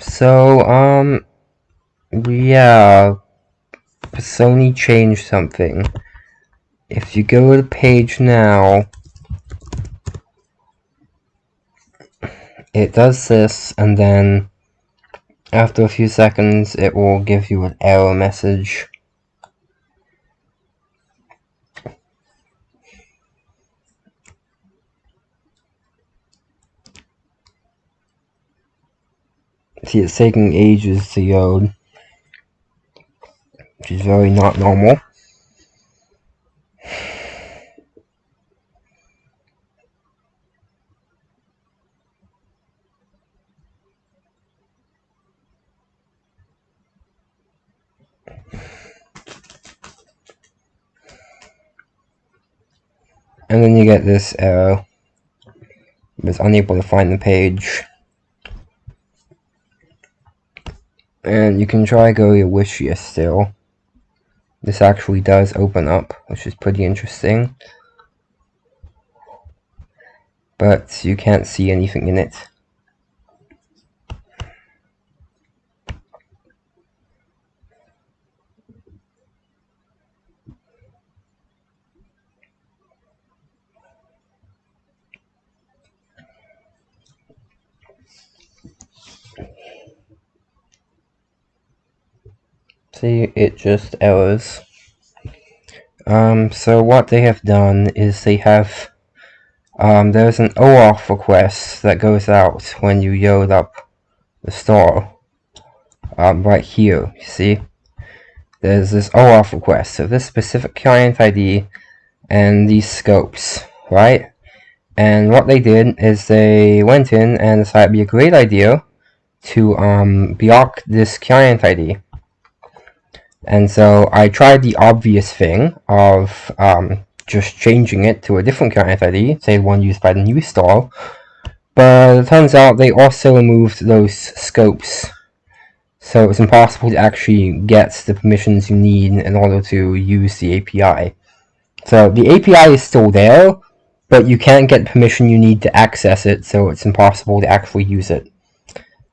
So, um, yeah, Sony changed something. If you go to the page now, it does this, and then after a few seconds, it will give you an error message. See, it's taking ages to load, which is very not normal. And then you get this error. It's unable to find the page. And you can try go to Wishlist still. This actually does open up, which is pretty interesting. But you can't see anything in it. See, it just errors. Um, so what they have done is they have, um, there's an OAuth request that goes out when you load up the store. Um, right here, you see? There's this OAuth request, so this specific client ID and these scopes, right? And what they did is they went in and decided it'd be a great idea to um, block this client ID. And so I tried the obvious thing of um, just changing it to a different client ID, say one used by the new store, but it turns out they also removed those scopes. So it's impossible to actually get the permissions you need in order to use the API. So the API is still there, but you can't get permission you need to access it, so it's impossible to actually use it.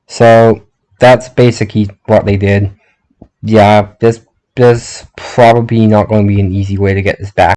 So that's basically what they did yeah, there's there's probably not going to be an easy way to get this back.